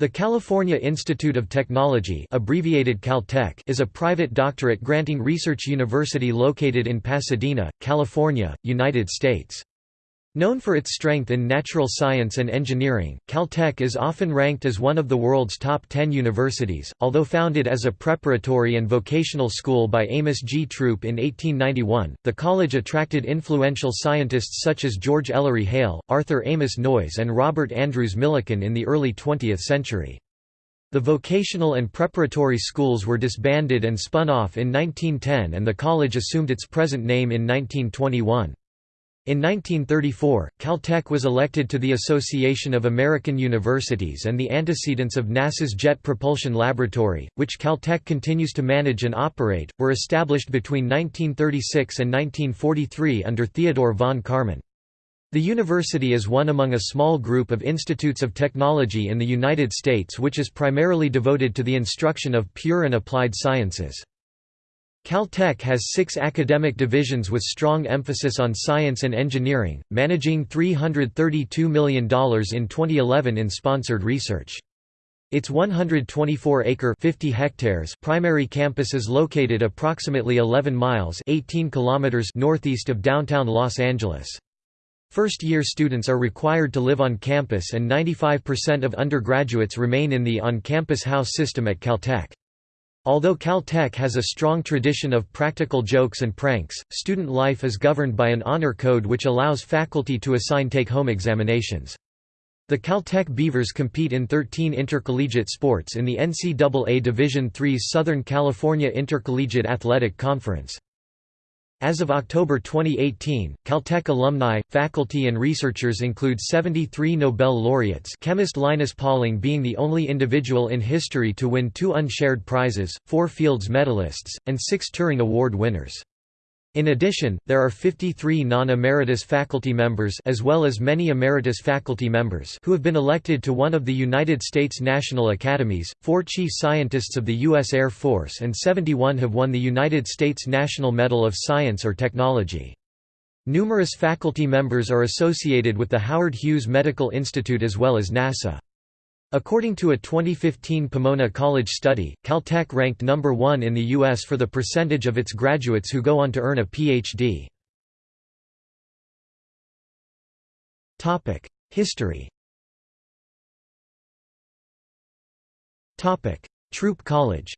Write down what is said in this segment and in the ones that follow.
The California Institute of Technology abbreviated Caltech is a private doctorate-granting research university located in Pasadena, California, United States. Known for its strength in natural science and engineering, Caltech is often ranked as one of the world's top 10 universities. Although founded as a preparatory and vocational school by Amos G. Throop in 1891, the college attracted influential scientists such as George Ellery Hale, Arthur Amos Noyes, and Robert Andrews Millikan in the early 20th century. The vocational and preparatory schools were disbanded and spun off in 1910 and the college assumed its present name in 1921. In 1934, Caltech was elected to the Association of American Universities and the antecedents of NASA's Jet Propulsion Laboratory, which Caltech continues to manage and operate, were established between 1936 and 1943 under Theodore von Karman. The university is one among a small group of institutes of technology in the United States which is primarily devoted to the instruction of pure and applied sciences. Caltech has six academic divisions with strong emphasis on science and engineering, managing $332 million in 2011 in sponsored research. Its 124-acre 50 hectares primary campus is located approximately 11 miles 18 kilometers northeast of downtown Los Angeles. First-year students are required to live on campus and 95% of undergraduates remain in the on-campus house system at Caltech. Although Caltech has a strong tradition of practical jokes and pranks, student life is governed by an honor code which allows faculty to assign take-home examinations. The Caltech Beavers compete in 13 intercollegiate sports in the NCAA Division III's Southern California Intercollegiate Athletic Conference. As of October 2018, Caltech alumni, faculty and researchers include 73 Nobel laureates chemist Linus Pauling being the only individual in history to win two unshared prizes, four Fields medalists, and six Turing Award winners. In addition, there are 53 non-emeritus faculty members as well as many emeritus faculty members who have been elected to one of the United States National Academies, four chief scientists of the U.S. Air Force and 71 have won the United States National Medal of Science or Technology. Numerous faculty members are associated with the Howard Hughes Medical Institute as well as NASA. According to a 2015 Pomona College study, Caltech ranked number one in the U.S. for the percentage of its graduates who go on to earn a Ph.D. History Throop College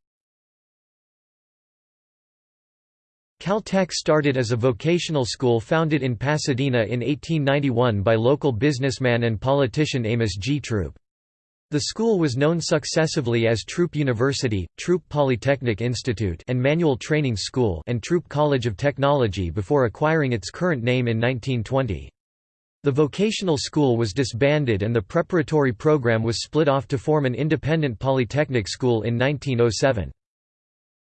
Caltech started as a vocational school founded in Pasadena in 1891 by local businessman and politician Amos G. Throop. The school was known successively as Throop University, Throop Polytechnic Institute and Manual Training School and Throop College of Technology before acquiring its current name in 1920. The vocational school was disbanded and the preparatory program was split off to form an independent polytechnic school in 1907.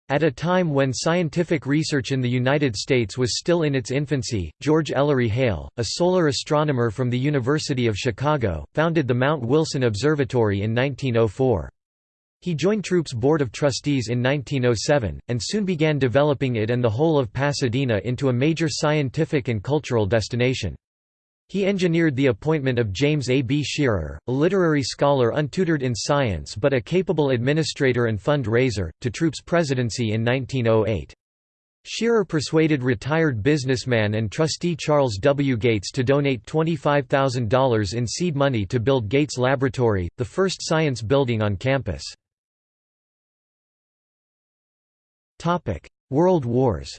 At a time when scientific research in the United States was still in its infancy, George Ellery Hale, a solar astronomer from the University of Chicago, founded the Mount Wilson Observatory in 1904. He joined Throop's Board of Trustees in 1907, and soon began developing it and the whole of Pasadena into a major scientific and cultural destination. He engineered the appointment of James A. B. Scherer, a literary scholar untutored in science but a capable administrator and fund-raiser, to Throop's presidency in 1908. Scherer persuaded retired businessman and trustee Charles W. Gates to donate $25,000 in seed money to build Gates Laboratory, the first science building on campus. World Wars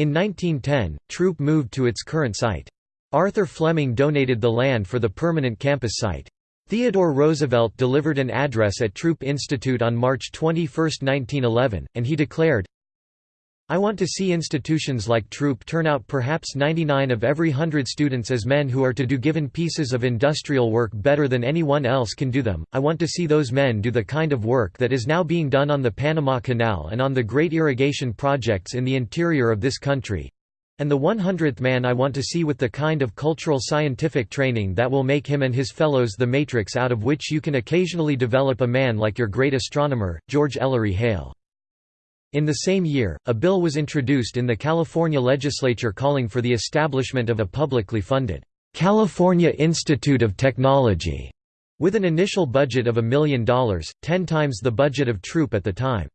In 1910, Throop moved to its current site. Arthur Fleming donated the land for the permanent campus site. Theodore Roosevelt delivered an address at Throop Institute on March 21, 1911, and he declared, I want to see institutions like Throop turn out perhaps 99 of every hundred students as men who are to do given pieces of industrial work better than anyone else can do them. I want to see those men do the kind of work that is now being done on the Panama Canal and on the great irrigation projects in the interior of this country. And the 100th man I want to see with the kind of cultural scientific training that will make him and his fellows the matrix out of which you can occasionally develop a man like your great astronomer, George Ellery Hale. In the same year, a bill was introduced in the California legislature calling for the establishment of a publicly funded California Institute of Technology, with an initial budget of a million dollars, ten times the budget of Throop at the time.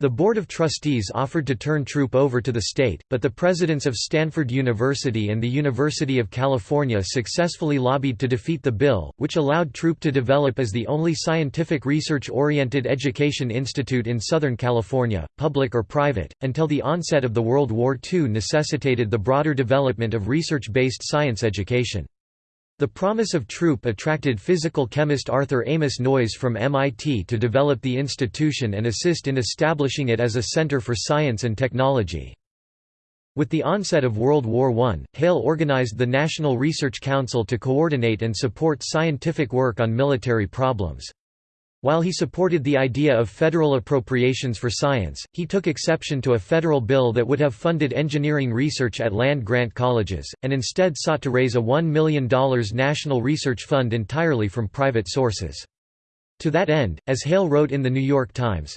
The Board of Trustees offered to turn Throop over to the state, but the presidents of Stanford University and the University of California successfully lobbied to defeat the bill, which allowed Throop to develop as the only scientific research-oriented education institute in Southern California, public or private, until the onset of the World War II necessitated the broader development of research-based science education. The promise of Throop attracted physical chemist Arthur Amos Noyes from MIT to develop the institution and assist in establishing it as a center for science and technology. With the onset of World War I, Hale organized the National Research Council to coordinate and support scientific work on military problems. While he supported the idea of federal appropriations for science, he took exception to a federal bill that would have funded engineering research at land-grant colleges, and instead sought to raise a $1 million national research fund entirely from private sources. To that end, as Hale wrote in The New York Times,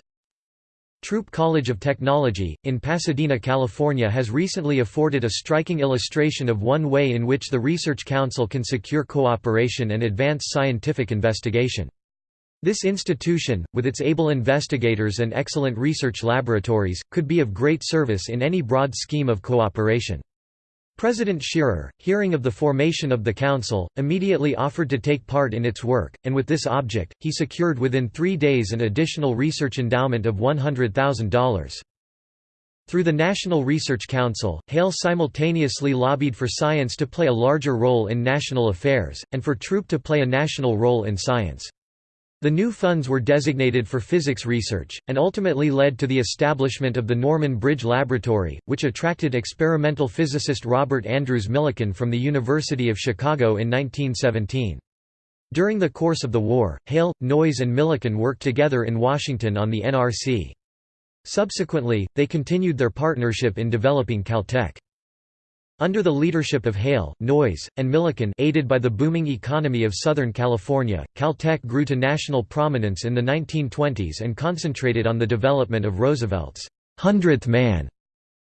Throop College of Technology, in Pasadena, California has recently afforded a striking illustration of one way in which the Research Council can secure cooperation and advance scientific investigation. This institution, with its able investigators and excellent research laboratories, could be of great service in any broad scheme of cooperation. President Scherer, hearing of the formation of the Council, immediately offered to take part in its work, and with this object, he secured within three days an additional research endowment of $100,000. Through the National Research Council, Hale simultaneously lobbied for science to play a larger role in national affairs, and for Throop to play a national role in science. The new funds were designated for physics research, and ultimately led to the establishment of the Norman Bridge Laboratory, which attracted experimental physicist Robert Andrews Millikan from the University of Chicago in 1917. During the course of the war, Hale, Noyes and Millikan worked together in Washington on the NRC. Subsequently, they continued their partnership in developing Caltech. Under the leadership of Hale, Noyes, and Millikan aided by the booming economy of Southern California, Caltech grew to national prominence in the 1920s and concentrated on the development of Roosevelt's hundredth man.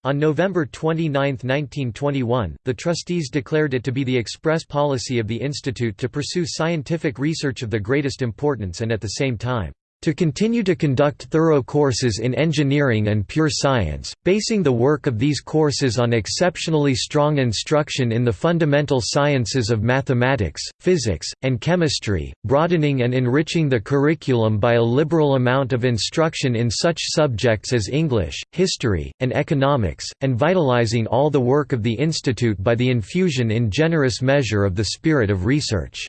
On November 29, 1921, the trustees declared it to be the express policy of the institute to pursue scientific research of the greatest importance and at the same time to continue to conduct thorough courses in engineering and pure science, basing the work of these courses on exceptionally strong instruction in the fundamental sciences of mathematics, physics, and chemistry, broadening and enriching the curriculum by a liberal amount of instruction in such subjects as English, history, and economics, and vitalizing all the work of the institute by the infusion in generous measure of the spirit of research.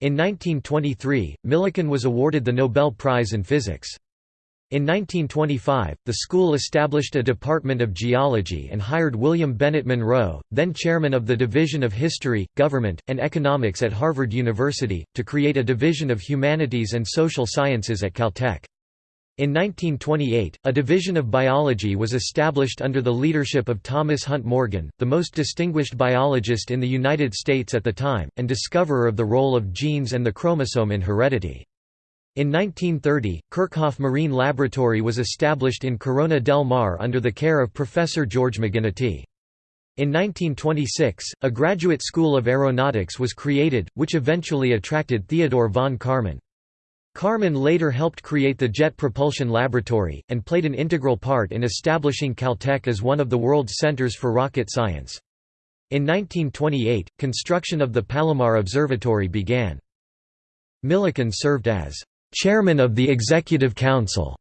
In 1923, Millikan was awarded the Nobel Prize in Physics. In 1925, the school established a Department of Geology and hired William Bennett Munro, then chairman of the Division of History, Government, and Economics at Harvard University, to create a Division of Humanities and Social Sciences at Caltech. In 1928, a division of biology was established under the leadership of Thomas Hunt Morgan, the most distinguished biologist in the United States at the time, and discoverer of the role of genes and the chromosome in heredity. In 1930, Kerckhoff Marine Laboratory was established in Corona del Mar under the care of Professor George MacGinitie. In 1926, a graduate school of aeronautics was created, which eventually attracted Theodore von Karman. Karman later helped create the Jet Propulsion Laboratory, and played an integral part in establishing Caltech as one of the world's centers for rocket science. In 1928, construction of the Palomar Observatory began. Millikan served as chairman of the Executive Council,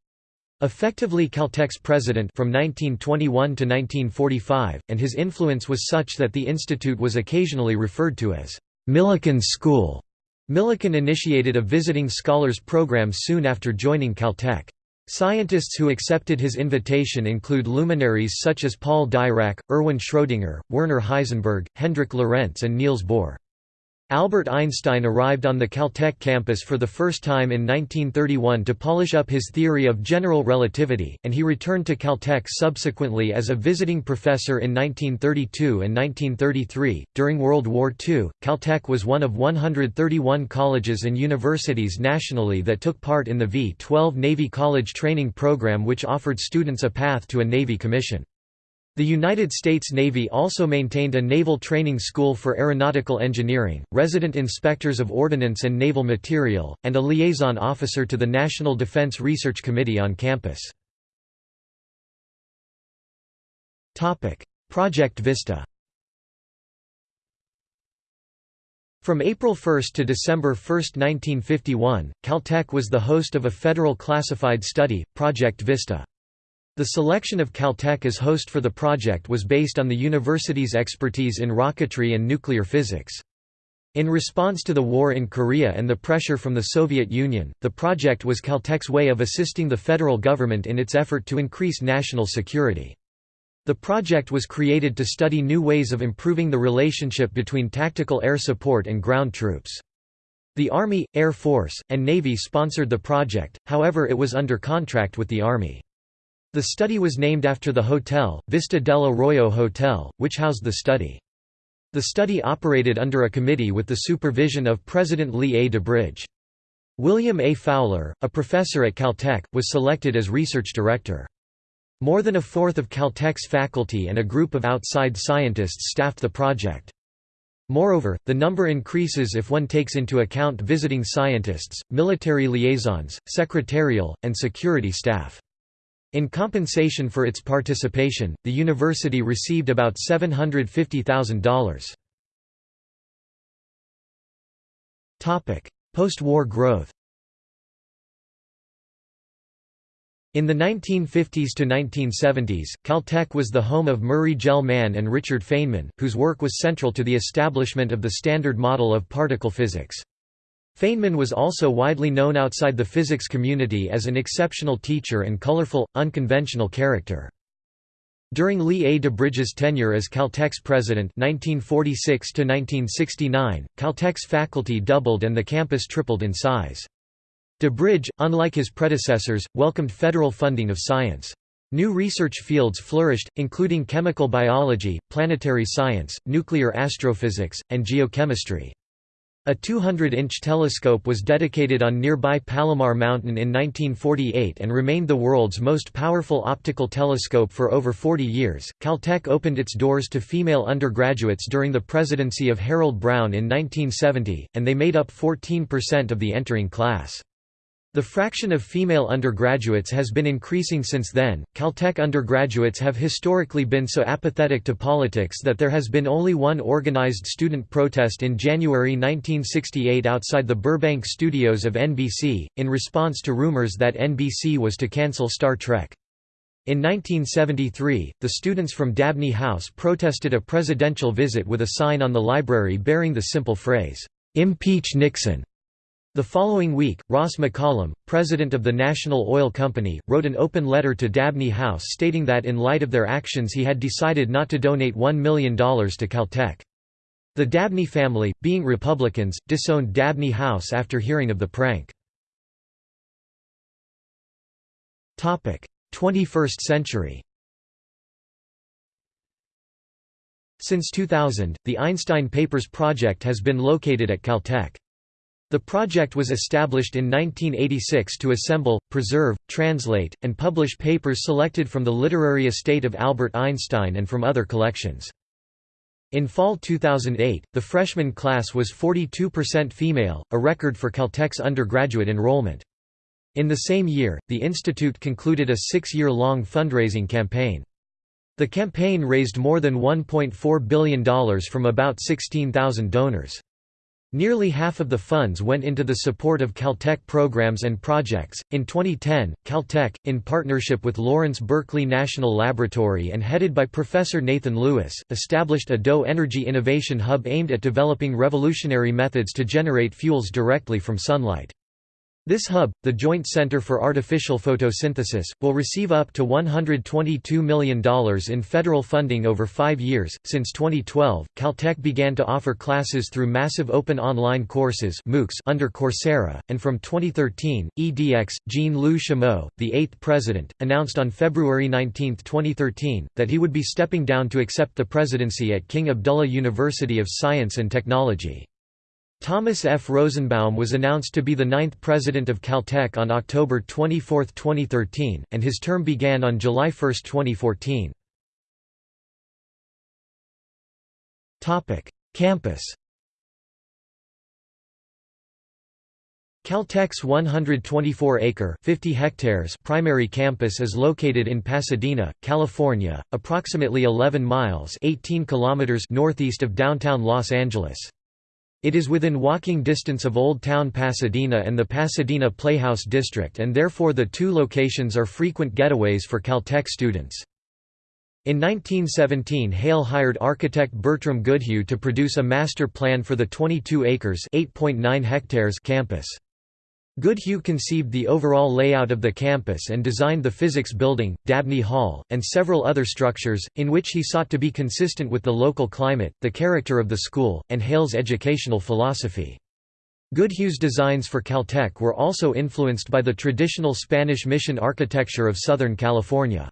effectively Caltech's president from 1921 to 1945, and his influence was such that the institute was occasionally referred to as Millikan's School. Millikan initiated a visiting scholars program soon after joining Caltech. Scientists who accepted his invitation include luminaries such as Paul Dirac, Erwin Schrödinger, Werner Heisenberg, Hendrik Lorentz and Niels Bohr. Albert Einstein arrived on the Caltech campus for the first time in 1931 to polish up his theory of general relativity, and he returned to Caltech subsequently as a visiting professor in 1932 and 1933. During World War II, Caltech was one of 131 colleges and universities nationally that took part in the V 12 Navy College training program, which offered students a path to a Navy commission. The United States Navy also maintained a naval training school for aeronautical engineering, resident inspectors of ordnance and naval material, and a liaison officer to the National Defense Research Committee on campus. Project Vista From April 1 to December 1, 1951, Caltech was the host of a federal classified study, Project Vista. The selection of Caltech as host for the project was based on the university's expertise in rocketry and nuclear physics. In response to the war in Korea and the pressure from the Soviet Union, the project was Caltech's way of assisting the federal government in its effort to increase national security. The project was created to study new ways of improving the relationship between tactical air support and ground troops. The Army, Air Force, and Navy sponsored the project, however it was under contract with the Army. The study was named after the hotel, Vista del Arroyo Hotel, which housed the study. The study operated under a committee with the supervision of President Lee A. DuBridge. William A. Fowler, a professor at Caltech, was selected as research director. More than a fourth of Caltech's faculty and a group of outside scientists staffed the project. Moreover, the number increases if one takes into account visiting scientists, military liaisons, secretarial, and security staff. In compensation for its participation, the university received about $750,000. Post-war growth In the 1950s to 1970s, Caltech was the home of Murray Gell-Mann and Richard Feynman, whose work was central to the establishment of the Standard Model of particle physics. Feynman was also widely known outside the physics community as an exceptional teacher and colorful, unconventional character. During Lee A. DuBridge's tenure as Caltech's president 1946 Caltech's faculty doubled and the campus tripled in size. DeBridge, unlike his predecessors, welcomed federal funding of science. New research fields flourished, including chemical biology, planetary science, nuclear astrophysics, and geochemistry. A 200-inch telescope was dedicated on nearby Palomar Mountain in 1948 and remained the world's most powerful optical telescope for over 40 years. Caltech opened its doors to female undergraduates during the presidency of Harold Brown in 1970, and they made up 14% of the entering class. The fraction of female undergraduates has been increasing since then. Caltech undergraduates have historically been so apathetic to politics that there has been only one organized student protest in January 1968 outside the Burbank studios of NBC, in response to rumors that NBC was to cancel Star Trek. In 1973, the students from Dabney House protested a presidential visit with a sign on the library bearing the simple phrase, "'Impeach Nixon'". The following week, Ross McCollum, president of the National Oil Company, wrote an open letter to Dabney House stating that in light of their actions he had decided not to donate $1 million to Caltech. The Dabney family, being Republicans, disowned Dabney House after hearing of the prank. 21st century Since 2000, the Einstein Papers project has been located at Caltech. The project was established in 1986 to assemble, preserve, translate, and publish papers selected from the literary estate of Albert Einstein and from other collections. In fall 2008, the freshman class was 42% female, a record for Caltech's undergraduate enrollment. In the same year, the institute concluded a six-year-long fundraising campaign. The campaign raised more than $1.4 billion from about 16,000 donors. Nearly half of the funds went into the support of Caltech programs and projects. In 2010, Caltech, in partnership with Lawrence Berkeley National Laboratory and headed by Professor Nathan Lewis, established a DOE Energy Innovation Hub aimed at developing revolutionary methods to generate fuels directly from sunlight. This hub, the Joint Center for Artificial Photosynthesis, will receive up to $122 million in federal funding over five years. Since 2012, Caltech began to offer classes through massive open online courses MOOCs under Coursera, and from 2013, EDX, Jean-Louis Chameau, the eighth president, announced on February 19, 2013, that he would be stepping down to accept the presidency at King Abdullah University of Science and Technology. Thomas F. Rosenbaum was announced to be the ninth president of Caltech on October 24, 2013, and his term began on July 1, 2014. Campus Caltech's 124-acre (50 hectares) primary campus is located in Pasadena, California, approximately 11 miles (18 kilometers) northeast of downtown Los Angeles. It is within walking distance of Old Town Pasadena and the Pasadena Playhouse District and therefore the two locations are frequent getaways for Caltech students. In 1917 Hale hired architect Bertram Goodhue to produce a master plan for the 22 acres hectares campus. Goodhue conceived the overall layout of the campus and designed the physics building, Dabney Hall, and several other structures, in which he sought to be consistent with the local climate, the character of the school, and Hale's educational philosophy. Goodhue's designs for Caltech were also influenced by the traditional Spanish mission architecture of Southern California.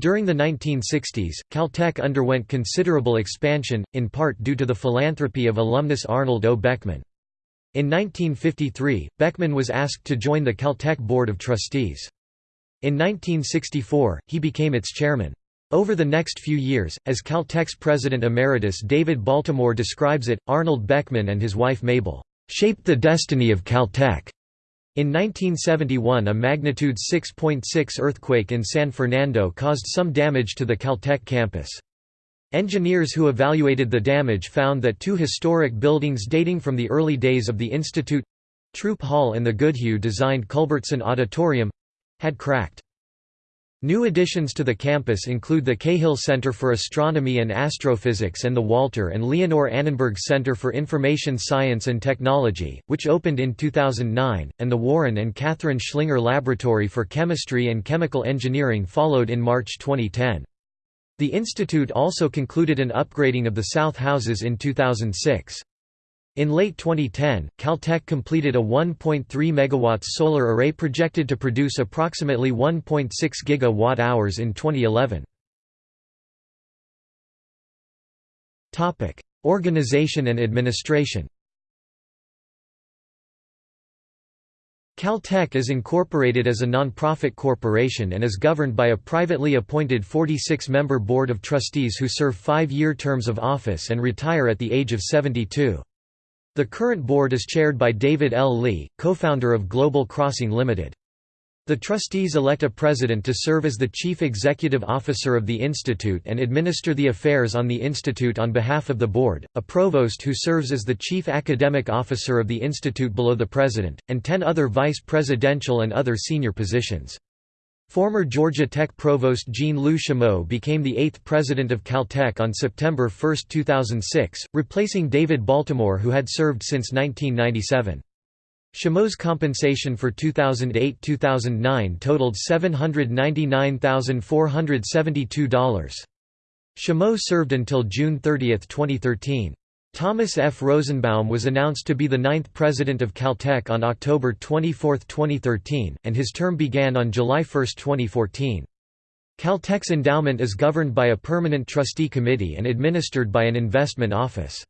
During the 1960s, Caltech underwent considerable expansion, in part due to the philanthropy of alumnus Arnold O. Beckman. In 1953, Beckman was asked to join the Caltech Board of Trustees. In 1964, he became its chairman. Over the next few years, as Caltech's president emeritus David Baltimore describes it, Arnold Beckman and his wife Mabel, "...shaped the destiny of Caltech." In 1971 a magnitude 6.6 .6 earthquake in San Fernando caused some damage to the Caltech campus. Engineers who evaluated the damage found that two historic buildings dating from the early days of the Institute Throop Hall and the Goodhue-designed Culbertson Auditorium—had cracked. New additions to the campus include the Cahill Center for Astronomy and Astrophysics and the Walter and Leonore Annenberg Center for Information Science and Technology, which opened in 2009, and the Warren and Catherine Schlinger Laboratory for Chemistry and Chemical Engineering followed in March 2010. The institute also concluded an upgrading of the south houses in 2006. In late 2010, Caltech completed a 1.3 MW solar array projected to produce approximately 1.6 GWh in 2011. Organization and administration Caltech is incorporated as a non-profit corporation and is governed by a privately appointed 46-member board of trustees who serve five-year terms of office and retire at the age of 72. The current board is chaired by David L. Lee, co-founder of Global Crossing Limited. The trustees elect a president to serve as the chief executive officer of the institute and administer the affairs on the institute on behalf of the board, a provost who serves as the chief academic officer of the institute below the president, and ten other vice presidential and other senior positions. Former Georgia Tech provost Jean-Louis Chameau became the eighth president of Caltech on September 1, 2006, replacing David Baltimore who had served since 1997. Chameau's compensation for 2008–2009 totaled $799,472. Chameau served until June 30, 2013. Thomas F. Rosenbaum was announced to be the ninth president of Caltech on October 24, 2013, and his term began on July 1, 2014. Caltech's endowment is governed by a permanent trustee committee and administered by an investment office.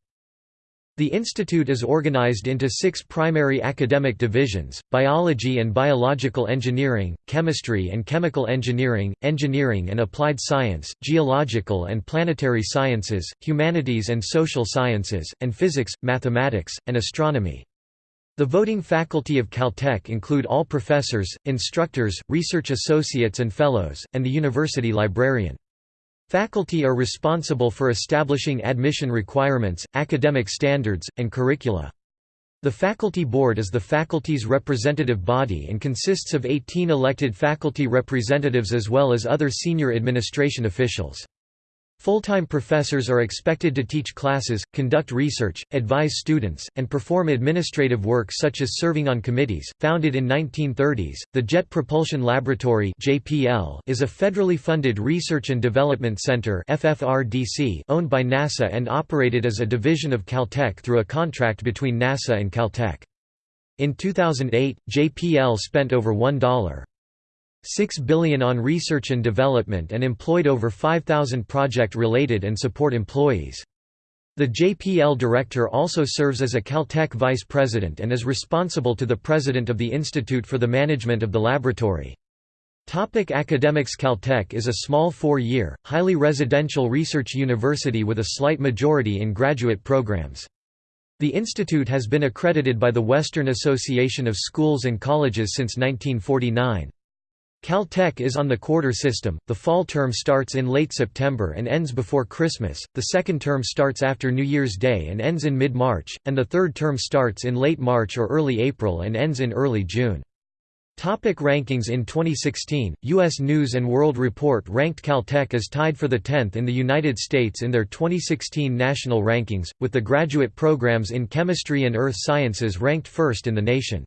The institute is organized into six primary academic divisions, biology and biological engineering, chemistry and chemical engineering, engineering and applied science, geological and planetary sciences, humanities and social sciences, and physics, mathematics, and astronomy. The voting faculty of Caltech include all professors, instructors, research associates and fellows, and the university librarian. Faculty are responsible for establishing admission requirements, academic standards, and curricula. The Faculty Board is the faculty's representative body and consists of 18 elected faculty representatives as well as other senior administration officials. Full-time professors are expected to teach classes, conduct research, advise students, and perform administrative work such as serving on committees. Founded in 1930s, the Jet Propulsion Laboratory (JPL) is a federally funded research and development center (FFRDC) owned by NASA and operated as a division of Caltech through a contract between NASA and Caltech. In 2008, JPL spent over $1. 6 billion on research and development and employed over 5,000 project-related and support employees. The JPL director also serves as a Caltech vice president and is responsible to the president of the institute for the management of the laboratory. Topic academics Caltech is a small four-year, highly residential research university with a slight majority in graduate programs. The institute has been accredited by the Western Association of Schools and Colleges since 1949. Caltech is on the quarter system, the fall term starts in late September and ends before Christmas, the second term starts after New Year's Day and ends in mid-March, and the third term starts in late March or early April and ends in early June. Topic rankings In 2016, U.S. News & World Report ranked Caltech as tied for the 10th in the United States in their 2016 national rankings, with the graduate programs in chemistry and earth sciences ranked first in the nation.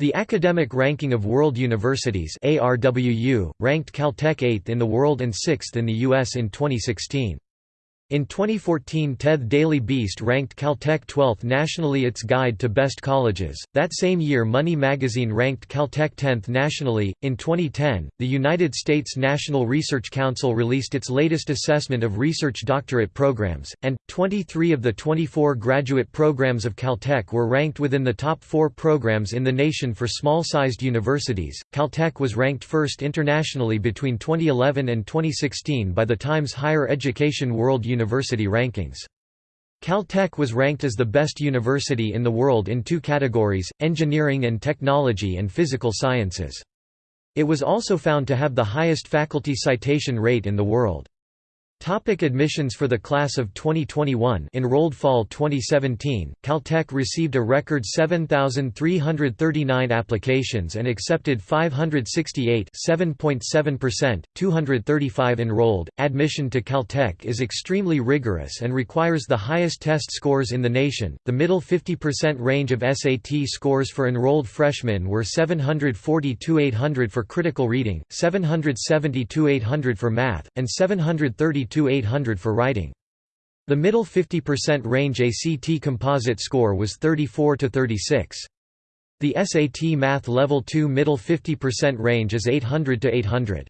The Academic Ranking of World Universities ARWU, ranked Caltech 8th in the world and 6th in the U.S. in 2016. In 2014 TED Daily Beast ranked Caltech 12th nationally its guide to best colleges. That same year Money magazine ranked Caltech 10th nationally. In 2010, the United States National Research Council released its latest assessment of research doctorate programs, and 23 of the 24 graduate programs of Caltech were ranked within the top 4 programs in the nation for small-sized universities. Caltech was ranked first internationally between 2011 and 2016 by the Times Higher Education World University university rankings. Caltech was ranked as the best university in the world in two categories, engineering and technology and physical sciences. It was also found to have the highest faculty citation rate in the world. Topic admissions For the class of 2021 enrolled fall 2017, Caltech received a record 7,339 applications and accepted 568 7.7%, 235 enrolled. Admission to Caltech is extremely rigorous and requires the highest test scores in the nation. The middle 50% range of SAT scores for enrolled freshmen were 742 800 for critical reading, 772 800 for math, and 732 800 for writing. The middle 50% range ACT composite score was 34 to 36. The SAT Math Level 2 middle 50% range is 800 to 800.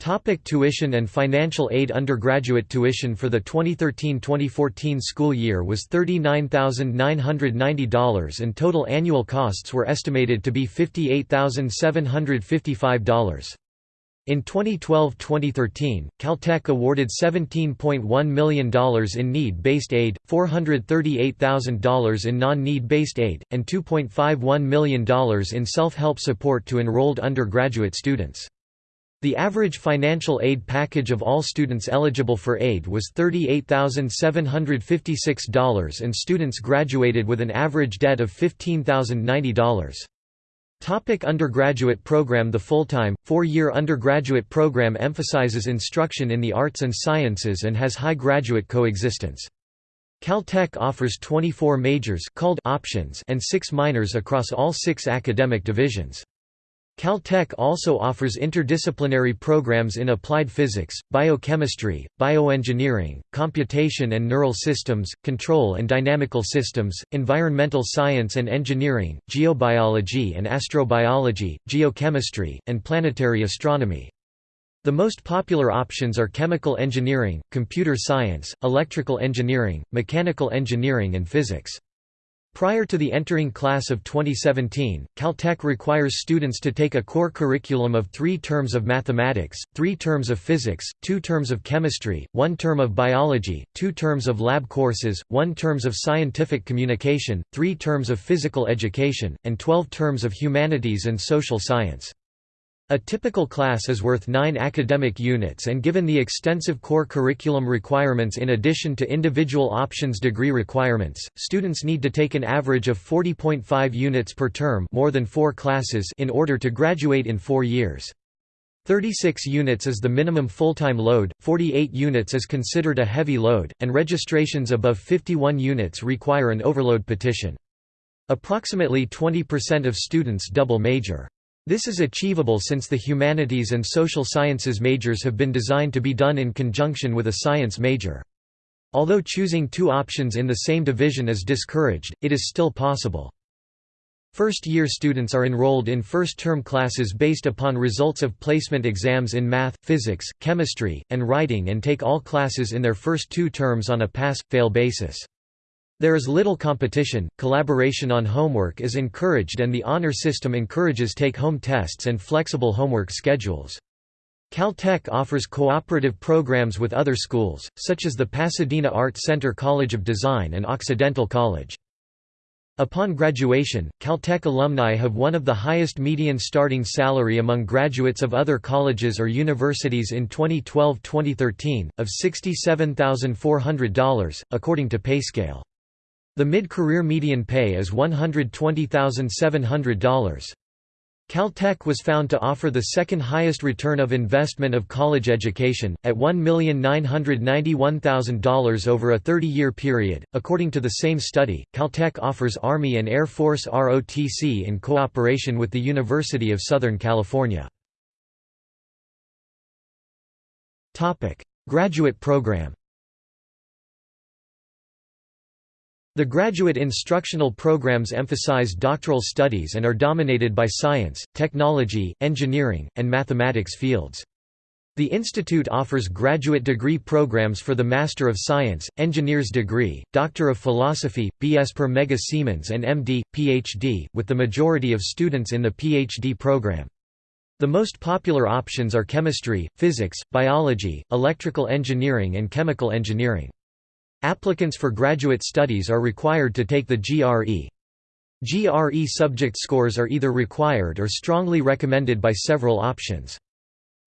Topic tuition and financial aid Undergraduate tuition for the 2013-2014 school year was $39,990 and total annual costs were estimated to be $58,755. In 2012–2013, Caltech awarded $17.1 million in need-based aid, $438,000 in non-need-based aid, and $2.51 million in self-help support to enrolled undergraduate students. The average financial aid package of all students eligible for aid was $38,756 and students graduated with an average debt of $15,090. Topic undergraduate program The full-time, four-year undergraduate program emphasizes instruction in the arts and sciences and has high graduate coexistence. Caltech offers 24 majors called options and 6 minors across all six academic divisions. Caltech also offers interdisciplinary programs in applied physics, biochemistry, bioengineering, computation and neural systems, control and dynamical systems, environmental science and engineering, geobiology and astrobiology, geochemistry, and planetary astronomy. The most popular options are chemical engineering, computer science, electrical engineering, mechanical engineering and physics. Prior to the entering class of 2017, Caltech requires students to take a core curriculum of three terms of mathematics, three terms of physics, two terms of chemistry, one term of biology, two terms of lab courses, one terms of scientific communication, three terms of physical education, and 12 terms of humanities and social science. A typical class is worth 9 academic units and given the extensive core curriculum requirements in addition to individual options degree requirements, students need to take an average of 40.5 units per term more than 4 classes in order to graduate in 4 years. 36 units is the minimum full-time load, 48 units is considered a heavy load, and registrations above 51 units require an overload petition. Approximately 20% of students double major. This is achievable since the humanities and social sciences majors have been designed to be done in conjunction with a science major. Although choosing two options in the same division is discouraged, it is still possible. First-year students are enrolled in first-term classes based upon results of placement exams in math, physics, chemistry, and writing and take all classes in their first two terms on a pass-fail basis. There is little competition, collaboration on homework is encouraged and the honor system encourages take-home tests and flexible homework schedules. Caltech offers cooperative programs with other schools, such as the Pasadena Art Center College of Design and Occidental College. Upon graduation, Caltech alumni have one of the highest median starting salary among graduates of other colleges or universities in 2012-2013, of $67,400, according to PayScale. The mid-career median pay is $120,700. Caltech was found to offer the second highest return of investment of college education, at $1,991,000 over a 30-year period. According to the same study, Caltech offers Army and Air Force ROTC in cooperation with the University of Southern California. Graduate program The graduate instructional programs emphasize doctoral studies and are dominated by science, technology, engineering, and mathematics fields. The institute offers graduate degree programs for the Master of Science, Engineer's degree, Doctor of Philosophy, B.S. per Mega Siemens and M.D., Ph.D., with the majority of students in the Ph.D. program. The most popular options are chemistry, physics, biology, electrical engineering and chemical engineering. Applicants for graduate studies are required to take the GRE. GRE subject scores are either required or strongly recommended by several options.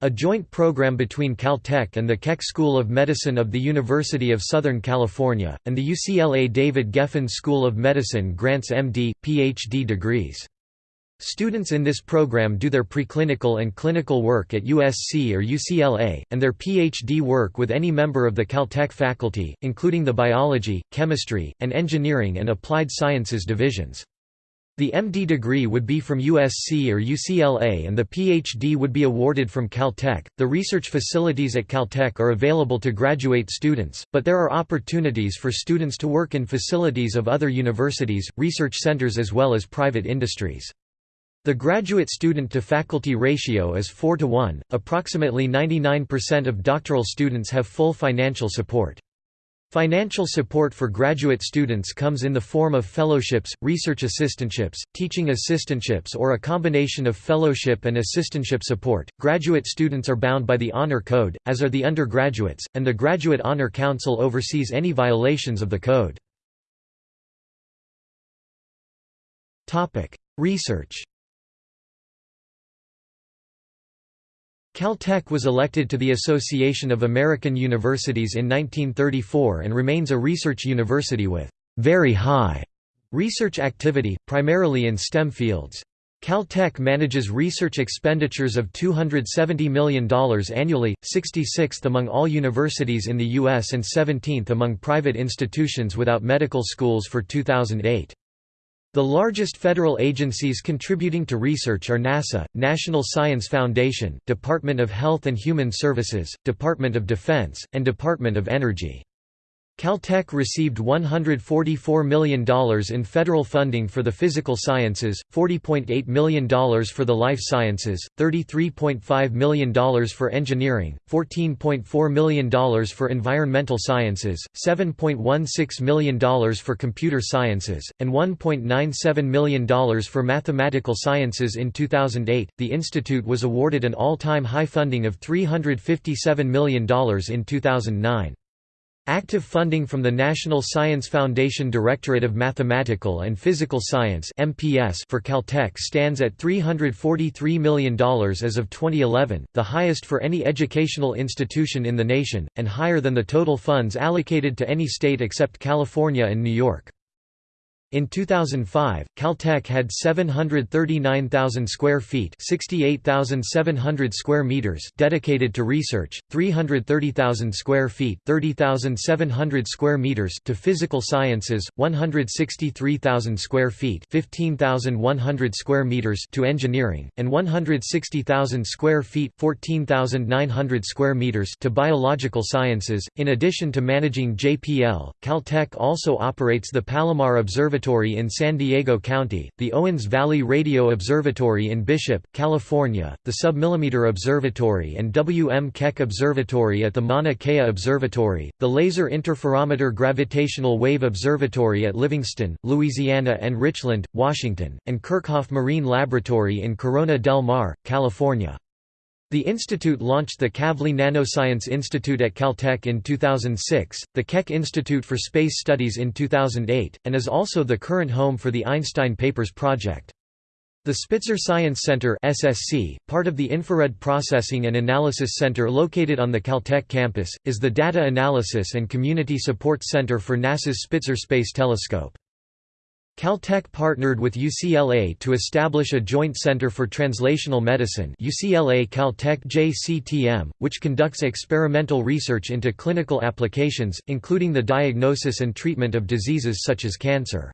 A joint program between Caltech and the Keck School of Medicine of the University of Southern California, and the UCLA David Geffen School of Medicine grants MD, PhD degrees. Students in this program do their preclinical and clinical work at USC or UCLA, and their PhD work with any member of the Caltech faculty, including the biology, chemistry, and engineering and applied sciences divisions. The MD degree would be from USC or UCLA and the PhD would be awarded from Caltech. The research facilities at Caltech are available to graduate students, but there are opportunities for students to work in facilities of other universities, research centers as well as private industries. The graduate student to faculty ratio is 4 to 1. Approximately 99% of doctoral students have full financial support. Financial support for graduate students comes in the form of fellowships, research assistantships, teaching assistantships, or a combination of fellowship and assistantship support. Graduate students are bound by the Honor Code, as are the undergraduates, and the Graduate Honor Council oversees any violations of the code. Topic: Research Caltech was elected to the Association of American Universities in 1934 and remains a research university with very high research activity, primarily in STEM fields. Caltech manages research expenditures of $270 million annually, 66th among all universities in the U.S. and 17th among private institutions without medical schools for 2008. The largest federal agencies contributing to research are NASA, National Science Foundation, Department of Health and Human Services, Department of Defense, and Department of Energy. Caltech received $144 million in federal funding for the physical sciences, $40.8 million for the life sciences, $33.5 million for engineering, $14.4 million for environmental sciences, $7.16 million for computer sciences, and $1.97 million for mathematical sciences in 2008. The institute was awarded an all-time high funding of $357 million in 2009. Active funding from the National Science Foundation Directorate of Mathematical and Physical Science for Caltech stands at $343 million as of 2011, the highest for any educational institution in the nation, and higher than the total funds allocated to any state except California and New York. In 2005, Caltech had 739,000 square feet (68,700 square meters) dedicated to research, 330,000 square feet (30,700 square meters) to physical sciences, 163,000 square feet (15,100 square meters) to engineering, and 160,000 square feet (14,900 square meters) to biological sciences. In addition to managing JPL, Caltech also operates the Palomar Observatory Observatory in San Diego County, the Owens Valley Radio Observatory in Bishop, California, the Submillimeter Observatory and W. M. Keck Observatory at the Mauna Kea Observatory, the Laser Interferometer Gravitational Wave Observatory at Livingston, Louisiana and Richland, Washington, and Kerckhoff Marine Laboratory in Corona del Mar, California. The institute launched the Kavli Nanoscience Institute at Caltech in 2006, the Keck Institute for Space Studies in 2008, and is also the current home for the Einstein Papers project. The Spitzer Science Center SSC, part of the Infrared Processing and Analysis Center located on the Caltech campus, is the Data Analysis and Community Support Center for NASA's Spitzer Space Telescope. Caltech partnered with UCLA to establish a joint center for translational medicine UCLA Caltech JCTM, which conducts experimental research into clinical applications, including the diagnosis and treatment of diseases such as cancer.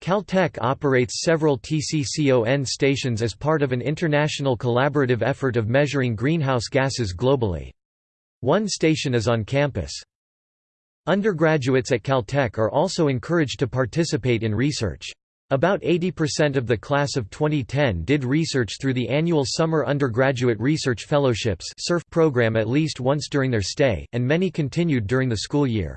Caltech operates several TCCON stations as part of an international collaborative effort of measuring greenhouse gases globally. One station is on campus. Undergraduates at Caltech are also encouraged to participate in research. About 80% of the class of 2010 did research through the annual Summer Undergraduate Research Fellowships program at least once during their stay, and many continued during the school year.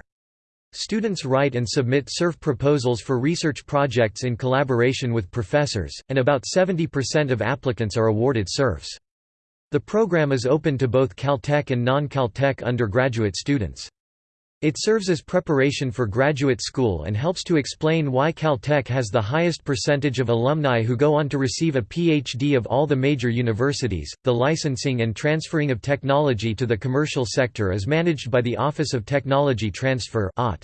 Students write and submit SURF proposals for research projects in collaboration with professors, and about 70% of applicants are awarded SURFs. The program is open to both Caltech and non-Caltech undergraduate students. It serves as preparation for graduate school and helps to explain why Caltech has the highest percentage of alumni who go on to receive a PhD of all the major universities. The licensing and transferring of technology to the commercial sector is managed by the Office of Technology Transfer (OT).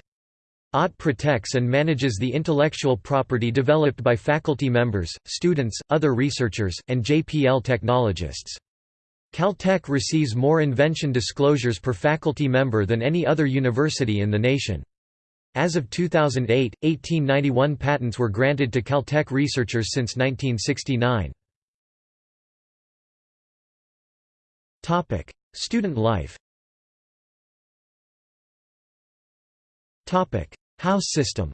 OTT protects and manages the intellectual property developed by faculty members, students, other researchers, and JPL technologists. Caltech receives more invention disclosures per faculty member than any other university in the nation. As of 2008, 1891 patents were granted to Caltech researchers since 1969. Student life House system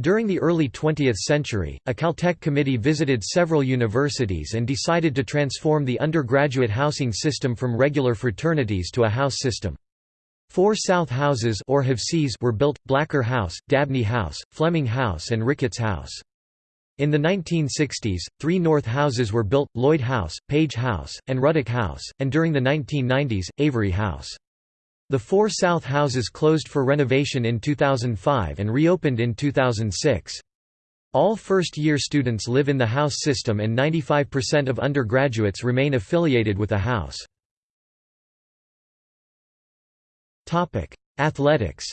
During the early 20th century, a Caltech committee visited several universities and decided to transform the undergraduate housing system from regular fraternities to a house system. Four South Houses or were built, Blacker House, Dabney House, Fleming House and Ricketts House. In the 1960s, three North Houses were built, Lloyd House, Page House, and Ruddock House, and during the 1990s, Avery House. The four south houses closed for renovation in 2005 and reopened in 2006. All first-year students live in the house system and 95% of undergraduates remain affiliated with a house. Athletics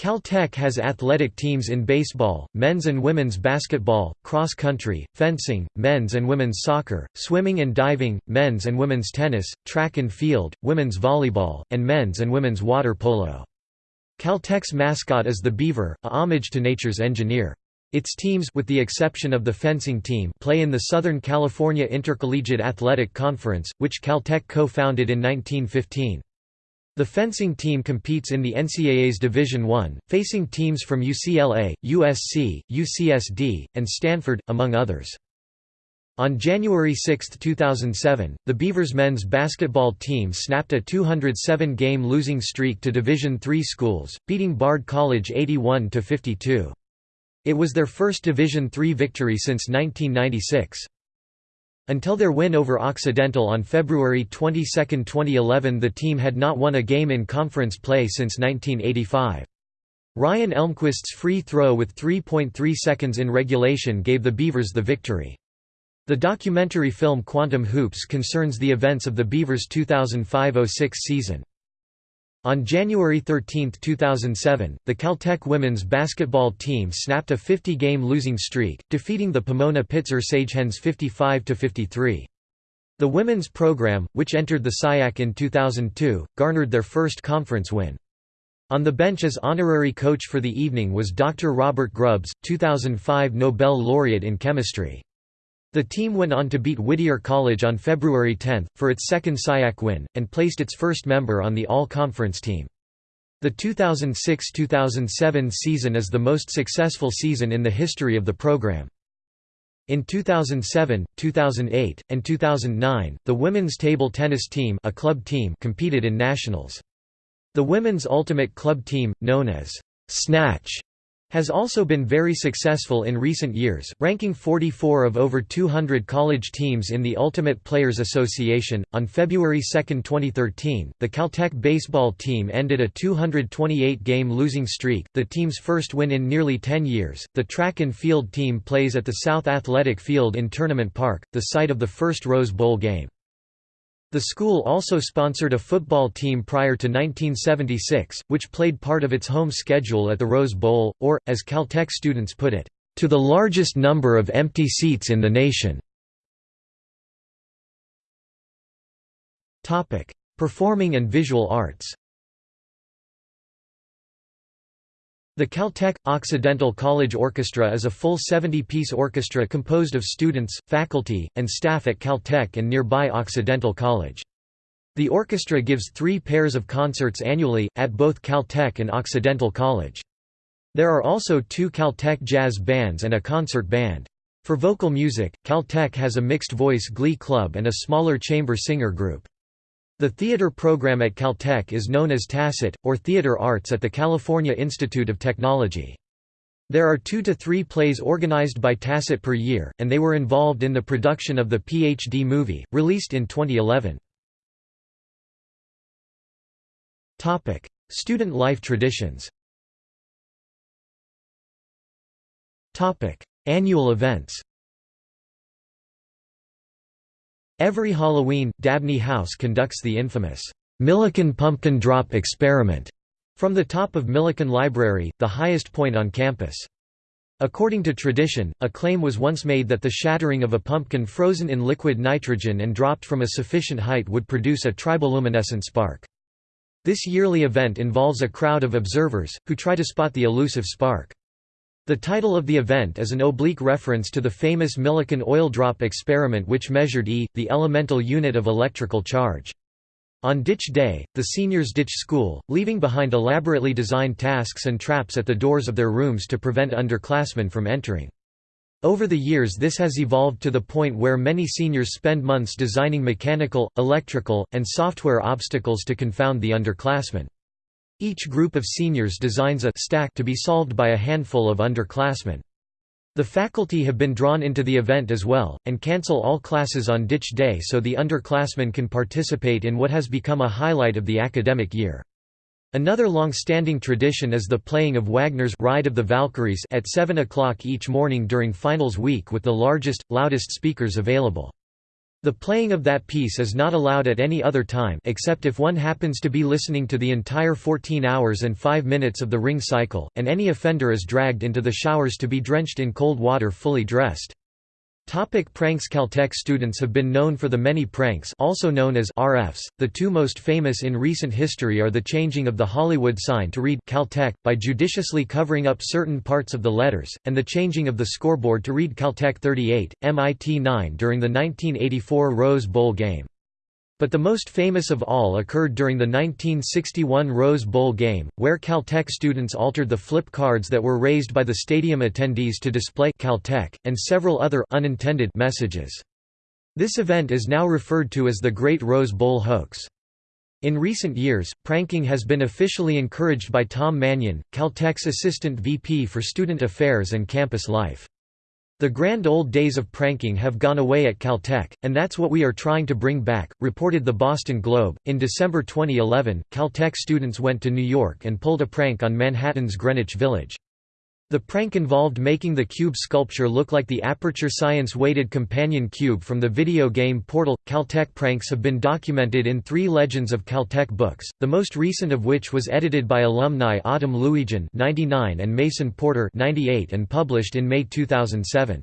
Caltech has athletic teams in baseball, men's and women's basketball, cross country, fencing, men's and women's soccer, swimming and diving, men's and women's tennis, track and field, women's volleyball, and men's and women's water polo. Caltech's mascot is the beaver, a homage to nature's engineer. Its teams with the exception of the fencing team play in the Southern California Intercollegiate Athletic Conference, which Caltech co-founded in 1915. The fencing team competes in the NCAA's Division I, facing teams from UCLA, USC, UCSD, and Stanford, among others. On January 6, 2007, the Beavers men's basketball team snapped a 207-game losing streak to Division III schools, beating Bard College 81–52. It was their first Division III victory since 1996. Until their win over Occidental on February 22, 2011 the team had not won a game in conference play since 1985. Ryan Elmquist's free throw with 3.3 seconds in regulation gave the Beavers the victory. The documentary film Quantum Hoops concerns the events of the Beavers' 2005–06 season. On January 13, 2007, the Caltech women's basketball team snapped a 50-game losing streak, defeating the Pomona Pitzer Sagehens 55–53. The women's program, which entered the SIAC in 2002, garnered their first conference win. On the bench as honorary coach for the evening was Dr. Robert Grubbs, 2005 Nobel laureate in chemistry. The team went on to beat Whittier College on February 10, for its second SIAC win, and placed its first member on the All-Conference team. The 2006–2007 season is the most successful season in the history of the program. In 2007, 2008, and 2009, the women's table tennis team, a club team competed in nationals. The women's ultimate club team, known as Snatch, has also been very successful in recent years, ranking 44 of over 200 college teams in the Ultimate Players Association. On February 2, 2013, the Caltech baseball team ended a 228 game losing streak, the team's first win in nearly 10 years. The track and field team plays at the South Athletic Field in Tournament Park, the site of the first Rose Bowl game. The school also sponsored a football team prior to 1976, which played part of its home schedule at the Rose Bowl, or, as Caltech students put it, to the largest number of empty seats in the nation. Performing and visual arts The Caltech – Occidental College Orchestra is a full 70-piece orchestra composed of students, faculty, and staff at Caltech and nearby Occidental College. The orchestra gives three pairs of concerts annually, at both Caltech and Occidental College. There are also two Caltech jazz bands and a concert band. For vocal music, Caltech has a mixed-voice glee club and a smaller chamber singer group. The theater program at Caltech is known as TACIT, or Theater Arts at the California Institute of Technology. There are two to three plays organized by TACIT per year, and they were involved in the production of the PhD movie, released in 2011. Student life traditions Annual events Every Halloween, Dabney House conducts the infamous Millikan Pumpkin Drop Experiment from the top of Millikan Library, the highest point on campus. According to tradition, a claim was once made that the shattering of a pumpkin frozen in liquid nitrogen and dropped from a sufficient height would produce a triboluminescent spark. This yearly event involves a crowd of observers, who try to spot the elusive spark. The title of the event is an oblique reference to the famous Millikan oil drop experiment which measured E, the elemental unit of electrical charge. On ditch day, the seniors ditch school, leaving behind elaborately designed tasks and traps at the doors of their rooms to prevent underclassmen from entering. Over the years this has evolved to the point where many seniors spend months designing mechanical, electrical, and software obstacles to confound the underclassmen. Each group of seniors designs a stack to be solved by a handful of underclassmen. The faculty have been drawn into the event as well, and cancel all classes on ditch day so the underclassmen can participate in what has become a highlight of the academic year. Another long-standing tradition is the playing of Wagner's Ride of the Valkyries at 7 o'clock each morning during finals week with the largest, loudest speakers available. The playing of that piece is not allowed at any other time except if one happens to be listening to the entire 14 hours and 5 minutes of the ring cycle, and any offender is dragged into the showers to be drenched in cold water fully dressed. Topic pranks Caltech students have been known for the many pranks also known as RFs. The two most famous in recent history are the changing of the Hollywood sign to read Caltech, by judiciously covering up certain parts of the letters, and the changing of the scoreboard to read Caltech 38, MIT 9 during the 1984 Rose Bowl game. But the most famous of all occurred during the 1961 Rose Bowl game, where Caltech students altered the flip cards that were raised by the stadium attendees to display Caltech, and several other unintended messages. This event is now referred to as the Great Rose Bowl Hoax. In recent years, pranking has been officially encouraged by Tom Mannion, Caltech's Assistant VP for Student Affairs and Campus Life. The grand old days of pranking have gone away at Caltech, and that's what we are trying to bring back, reported the Boston Globe. In December 2011, Caltech students went to New York and pulled a prank on Manhattan's Greenwich Village. The prank involved making the cube sculpture look like the Aperture Science weighted companion cube from the video game Portal. Caltech pranks have been documented in three Legends of Caltech books, the most recent of which was edited by alumni Autumn Looijen (99) and Mason Porter (98) and published in May 2007.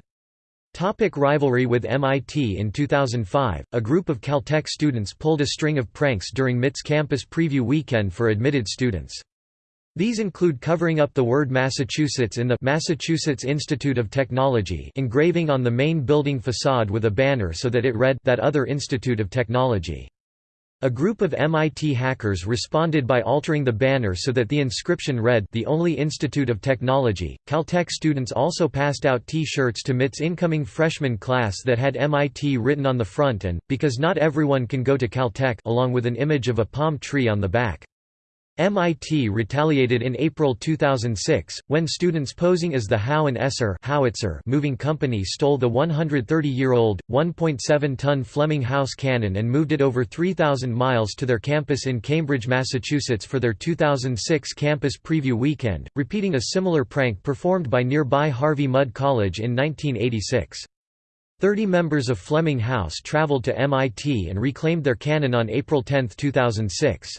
Topic rivalry with MIT In 2005, a group of Caltech students pulled a string of pranks during MIT's campus preview weekend for admitted students. These include covering up the word Massachusetts in the Massachusetts Institute of Technology engraving on the main building facade with a banner so that it read that other Institute of Technology. A group of MIT hackers responded by altering the banner so that the inscription read the only Institute of Technology. Caltech students also passed out T-shirts to MIT's incoming freshman class that had MIT written on the front and, because not everyone can go to Caltech along with an image of a palm tree on the back. MIT retaliated in April 2006, when students posing as the Howe and Esser howitzer moving company stole the 130-year-old, 1.7-ton Fleming House cannon and moved it over 3,000 miles to their campus in Cambridge, Massachusetts for their 2006 campus preview weekend, repeating a similar prank performed by nearby Harvey Mudd College in 1986. Thirty members of Fleming House traveled to MIT and reclaimed their cannon on April 10, 2006.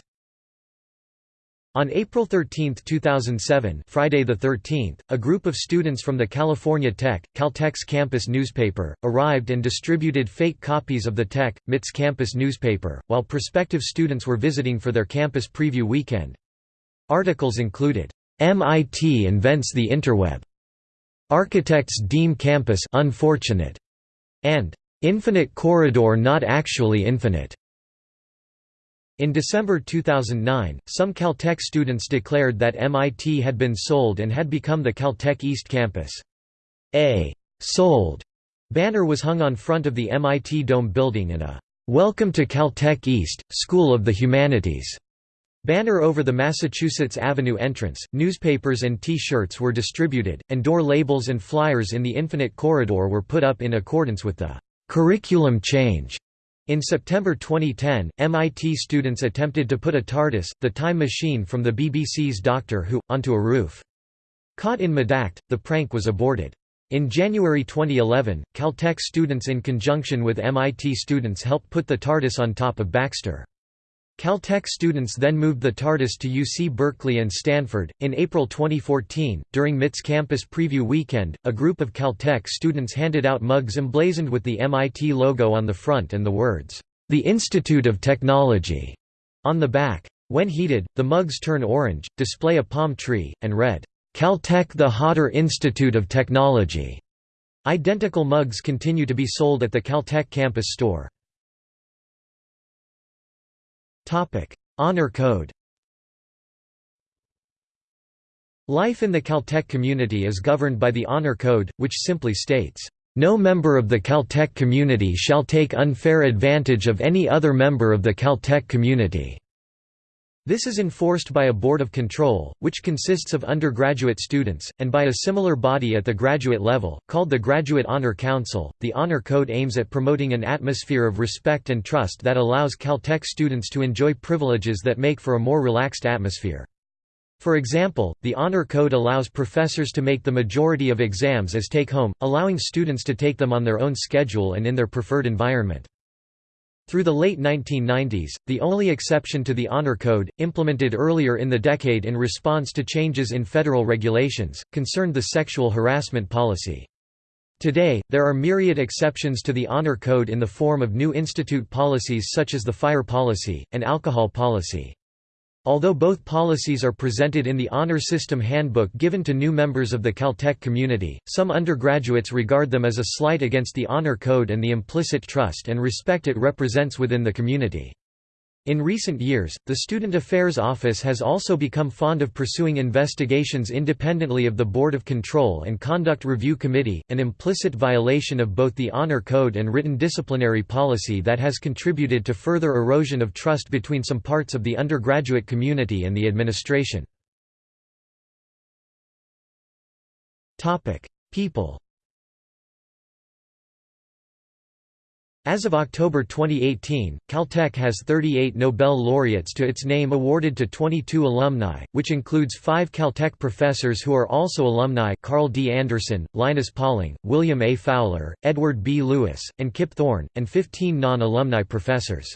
On April 13, 2007 Friday the 13th, a group of students from the California Tech, Caltech's campus newspaper, arrived and distributed fake copies of the Tech, MIT's campus newspaper, while prospective students were visiting for their campus preview weekend. Articles included, "'MIT invents the interweb", "'Architects deem campus unfortunate", and "'Infinite corridor not actually infinite'". In December 2009, some Caltech students declared that MIT had been sold and had become the Caltech East Campus. A «sold» banner was hung on front of the MIT Dome building and a «Welcome to Caltech East, School of the Humanities» banner over the Massachusetts Avenue entrance. Newspapers and T-shirts were distributed, and door labels and flyers in the Infinite Corridor were put up in accordance with the «curriculum change» In September 2010, MIT students attempted to put a TARDIS, the time machine from the BBC's Doctor Who, onto a roof. Caught in Medact, the prank was aborted. In January 2011, Caltech students in conjunction with MIT students helped put the TARDIS on top of Baxter. Caltech students then moved the TARDIS to UC Berkeley and Stanford. In April 2014, during MIT's campus preview weekend, a group of Caltech students handed out mugs emblazoned with the MIT logo on the front and the words, The Institute of Technology, on the back. When heated, the mugs turn orange, display a palm tree, and read, Caltech the Hotter Institute of Technology. Identical mugs continue to be sold at the Caltech campus store. Honor Code Life in the Caltech community is governed by the Honor Code, which simply states, "...no member of the Caltech community shall take unfair advantage of any other member of the Caltech community." This is enforced by a board of control, which consists of undergraduate students, and by a similar body at the graduate level, called the Graduate Honor Council. The Honor Code aims at promoting an atmosphere of respect and trust that allows Caltech students to enjoy privileges that make for a more relaxed atmosphere. For example, the Honor Code allows professors to make the majority of exams as take-home, allowing students to take them on their own schedule and in their preferred environment. Through the late 1990s, the only exception to the Honor Code, implemented earlier in the decade in response to changes in federal regulations, concerned the sexual harassment policy. Today, there are myriad exceptions to the Honor Code in the form of new institute policies such as the fire policy, and alcohol policy. Although both policies are presented in the Honor System Handbook given to new members of the Caltech community, some undergraduates regard them as a slight against the Honor Code and the implicit trust and respect it represents within the community. In recent years, the Student Affairs Office has also become fond of pursuing investigations independently of the Board of Control and Conduct Review Committee, an implicit violation of both the Honor Code and written disciplinary policy that has contributed to further erosion of trust between some parts of the undergraduate community and the administration. People As of October 2018, Caltech has 38 Nobel laureates to its name awarded to 22 alumni, which includes five Caltech professors who are also alumni Carl D. Anderson, Linus Pauling, William A. Fowler, Edward B. Lewis, and Kip Thorne, and 15 non-alumni professors.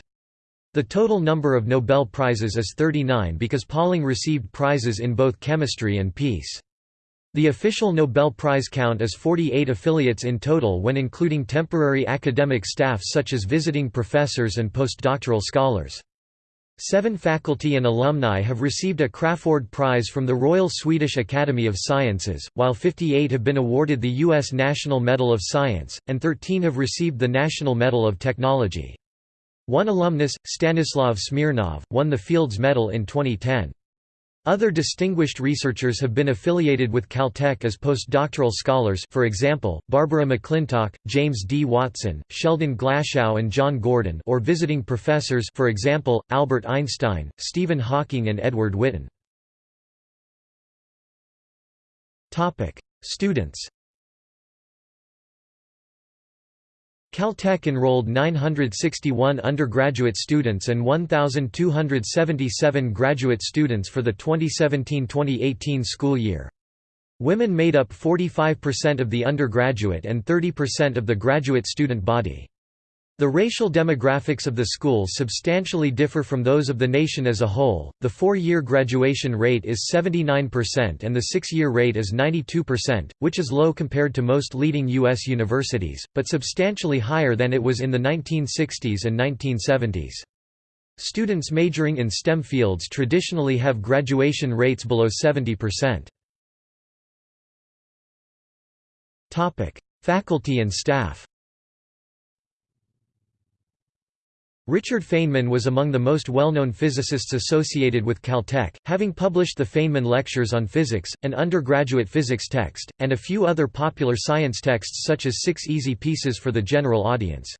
The total number of Nobel Prizes is 39 because Pauling received prizes in both chemistry and peace. The official Nobel Prize count is 48 affiliates in total when including temporary academic staff such as visiting professors and postdoctoral scholars. Seven faculty and alumni have received a Crafoord Prize from the Royal Swedish Academy of Sciences, while 58 have been awarded the U.S. National Medal of Science, and 13 have received the National Medal of Technology. One alumnus, Stanislav Smirnov, won the Fields Medal in 2010. Other distinguished researchers have been affiliated with Caltech as postdoctoral scholars for example, Barbara McClintock, James D. Watson, Sheldon Glashow and John Gurdon or visiting professors for example, Albert Einstein, Stephen Hawking and Edward Witten. Students Caltech enrolled 961 undergraduate students and 1,277 graduate students for the 2017–2018 school year. Women made up 45% of the undergraduate and 30% of the graduate student body. The racial demographics of the school substantially differ from those of the nation as a whole. The four year graduation rate is 79% and the six year rate is 92%, which is low compared to most leading U.S. universities, but substantially higher than it was in the 1960s and 1970s. Students majoring in STEM fields traditionally have graduation rates below 70%. Faculty and staff Richard Feynman was among the most well-known physicists associated with Caltech, having published the Feynman Lectures on Physics, an undergraduate physics text, and a few other popular science texts such as Six Easy Pieces for the General Audience.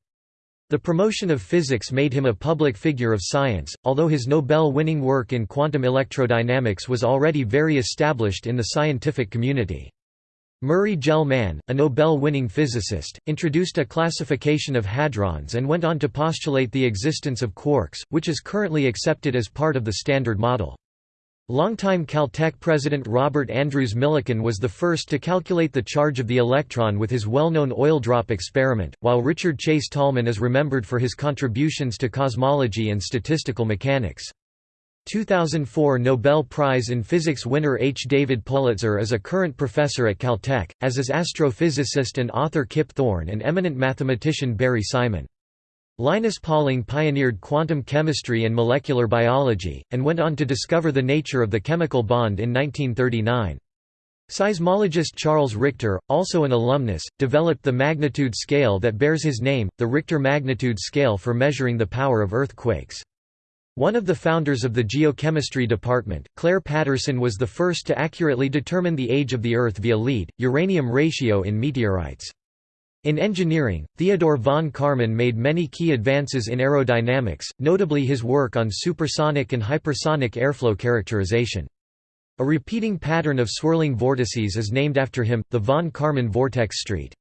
The promotion of physics made him a public figure of science, although his Nobel-winning work in quantum electrodynamics was already very established in the scientific community. Murray Gell-Mann, a Nobel-winning physicist, introduced a classification of hadrons and went on to postulate the existence of quarks, which is currently accepted as part of the Standard Model. Longtime Caltech president Robert Andrews Millikan was the first to calculate the charge of the electron with his well-known oil drop experiment, while Richard Chase Tolman is remembered for his contributions to cosmology and statistical mechanics. 2004 Nobel Prize in Physics winner H. David Politzer is a current professor at Caltech, as is astrophysicist and author Kip Thorne and eminent mathematician Barry Simon. Linus Pauling pioneered quantum chemistry and molecular biology, and went on to discover the nature of the chemical bond in 1939. Seismologist Charles Richter, also an alumnus, developed the magnitude scale that bears his name, the Richter magnitude scale for measuring the power of earthquakes. One of the founders of the geochemistry department, Clair Patterson was the first to accurately determine the age of the Earth via lead, uranium ratio in meteorites. In engineering, Theodore von Karman made many key advances in aerodynamics, notably his work on supersonic and hypersonic airflow characterization. A repeating pattern of swirling vortices is named after him, the von Karman vortex street.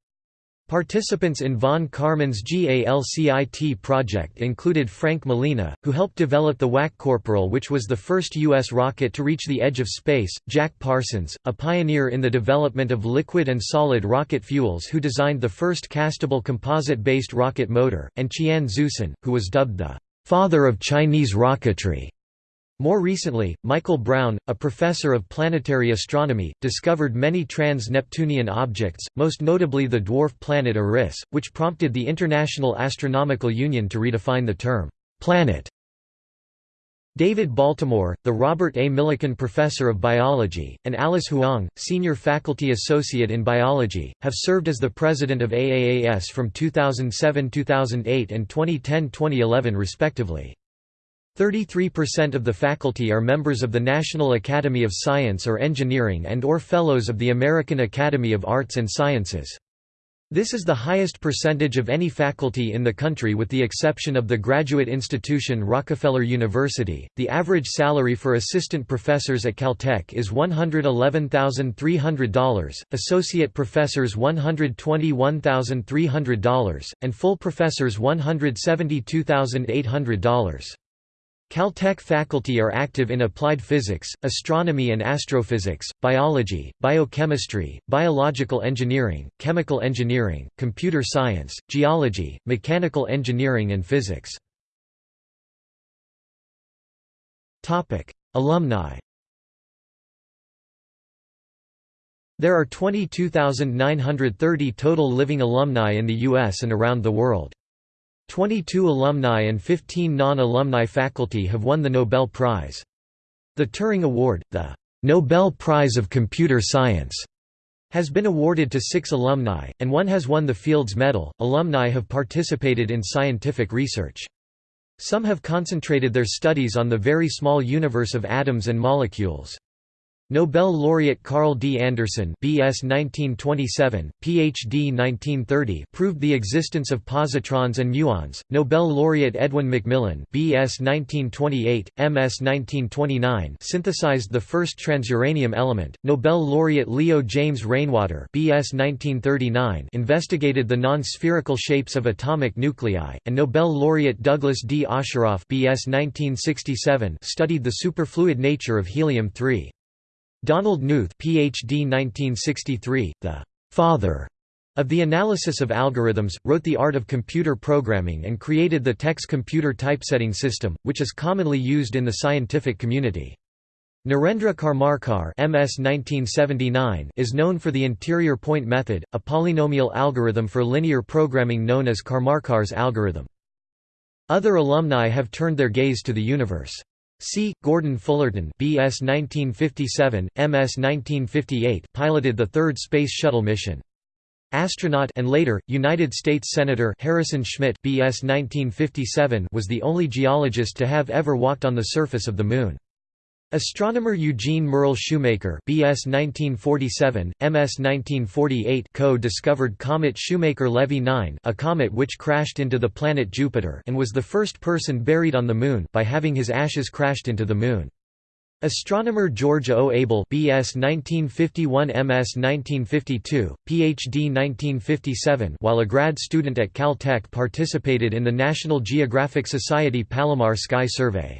Participants in von Karman's GALCIT project included Frank Malina, who helped develop the WAC Corporal which was the first U.S. rocket to reach the edge of space, Jack Parsons, a pioneer in the development of liquid and solid rocket fuels who designed the first castable composite-based rocket motor, and Qian Xuesen, who was dubbed the «father of Chinese rocketry». More recently, Michael Brown, a professor of planetary astronomy, discovered many trans-Neptunian objects, most notably the dwarf planet Eris, which prompted the International Astronomical Union to redefine the term, "'planet' David Baltimore, the Robert A. Millikan Professor of Biology, and Alice Huang, Senior Faculty Associate in Biology, have served as the President of AAAS from 2007–2008 and 2010–2011 respectively. 33% of the faculty are members of the National Academy of Science or Engineering and or Fellows of the American Academy of Arts and Sciences. This is the highest percentage of any faculty in the country with the exception of the graduate institution Rockefeller University. The average salary for assistant professors at Caltech is $111,300, associate professors $121,300, and full professors $172,800. Caltech faculty are active in applied physics, astronomy and astrophysics, biology, biochemistry, biological engineering, chemical engineering, computer science, geology, mechanical engineering and physics. Alumni There are 22,930 total living alumni in the U.S. and around the world. 22 alumni and 15 non-alumni faculty have won the Nobel Prize. The Turing Award, the Nobel Prize of Computer Science, has been awarded to six alumni, and one has won the Fields Medal. Alumni have participated in scientific research. Some have concentrated their studies on the very small universe of atoms and molecules. Nobel laureate Carl D. Anderson BS 1927, PhD 1930 proved the existence of positrons and muons. Nobel laureate Edwin McMillan BS 1928, MS 1929 synthesized the first transuranium element. Nobel laureate Leo James Rainwater BS 1939 investigated the non-spherical shapes of atomic nuclei, and Nobel laureate Douglas D. Osheroff BS 1967 studied the superfluid nature of helium-3. Donald Knuth PhD 1963, the «father» of the analysis of algorithms, wrote The Art of Computer Programming and created the TeX computer typesetting system, which is commonly used in the scientific community. Narendra Karmarkar MS 1979 is known for the interior point method, a polynomial algorithm for linear programming known as Karmarkar's algorithm. Other alumni have turned their gaze to the universe. C. Gordon Fullerton BS 1957, MS 1958 piloted the third Space Shuttle mission. Astronaut and later, United States Senator Harrison Schmitt BS 1957 was the only geologist to have ever walked on the surface of the Moon. Astronomer Eugene Merle Shoemaker BS 1947, MS 1948 co-discovered comet Shoemaker-Levy 9 a comet which crashed into the planet Jupiter and was the first person buried on the Moon by having his ashes crashed into the Moon. Astronomer George O. Abell BS 1951 MS 1952, PhD 1957 while a grad student at Cal-Tech participated in the National Geographic Society Palomar Sky Survey.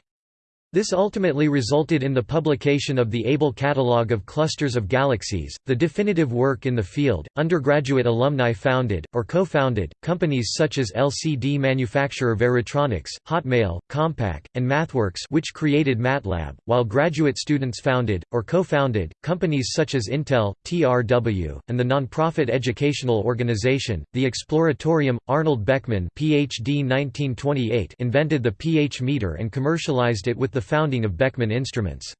This ultimately resulted in the publication of the Abell Catalogue of Clusters of Galaxies, the definitive work in the field. Undergraduate alumni founded, or co founded, companies such as LCD manufacturer Varitronix, Hotmail, Compaq, and MathWorks, which created MATLAB, while graduate students founded, or co founded, companies such as Intel, TRW, and the nonprofit educational organization, the Exploratorium. Arnold Beckman PhD 1928 invented the pH meter and commercialized it with the founding of Beckman Instruments.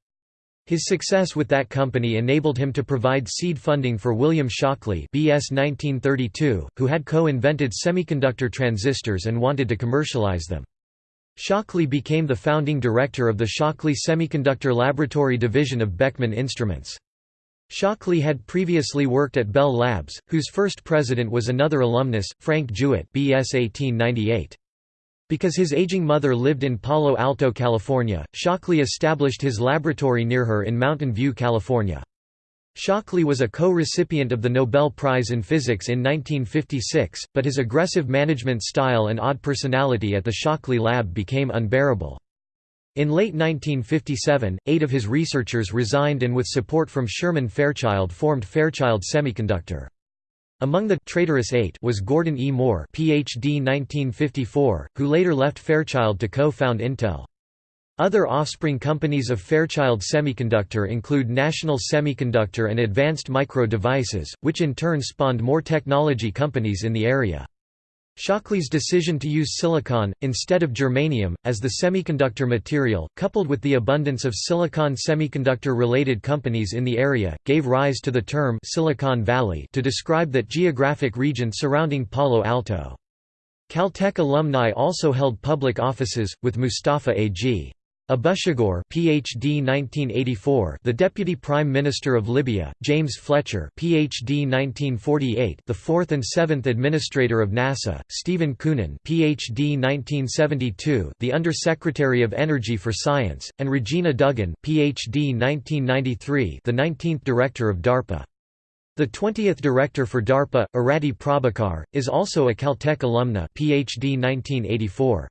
His success with that company enabled him to provide seed funding for William Shockley BS 1932, who had co-invented semiconductor transistors and wanted to commercialize them. Shockley became the founding director of the Shockley Semiconductor Laboratory division of Beckman Instruments. Shockley had previously worked at Bell Labs, whose first president was another alumnus, Frank Jewett BS 1898. Because his aging mother lived in Palo Alto, California, Shockley established his laboratory near her in Mountain View, California. Shockley was a co-recipient of the Nobel Prize in Physics in 1956, but his aggressive management style and odd personality at the Shockley lab became unbearable. In late 1957, eight of his researchers resigned and with support from Sherman Fairchild formed Fairchild Semiconductor. Among the traitorous eight was Gordon E. Moore PhD 1954, who later left Fairchild to co-found Intel. Other offspring companies of Fairchild Semiconductor include National Semiconductor and Advanced Micro Devices, which in turn spawned more technology companies in the area. Shockley's decision to use silicon, instead of germanium, as the semiconductor material, coupled with the abundance of silicon semiconductor-related companies in the area, gave rise to the term Silicon Valley to describe that geographic region surrounding Palo Alto. Caltech alumni also held public offices, with Mustafa A.G. Abushagur PhD 1984 The Deputy Prime Minister of Libya James Fletcher PhD 1948 The 4th and 7th Administrator of NASA Stephen Koonin PhD 1972 The Under-Secretary of Energy for Science and Regina Dugan PhD 1993 The 19th Director of DARPA the 20th Director for DARPA, Arati Prabhakar, is also a Caltech alumna PhD 1984.